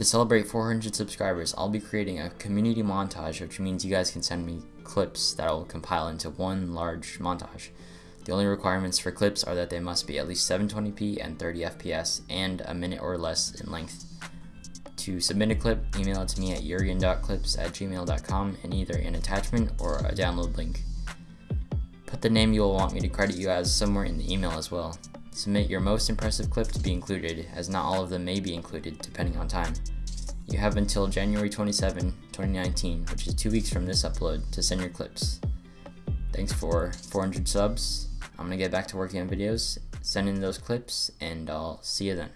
To celebrate 400 subscribers, I'll be creating a community montage, which means you guys can send me clips that I will compile into one large montage. The only requirements for clips are that they must be at least 720p and 30 fps and a minute or less in length. To submit a clip, email it to me at jurgen.clips at gmail.com and either an attachment or a download link. Put the name you will want me to credit you as somewhere in the email as well. Submit your most impressive clip to be included, as not all of them may be included depending on time. You have until January 27, 2019, which is two weeks from this upload, to send your clips. Thanks for 400 subs. I'm gonna get back to working on videos, send in those clips, and I'll see you then.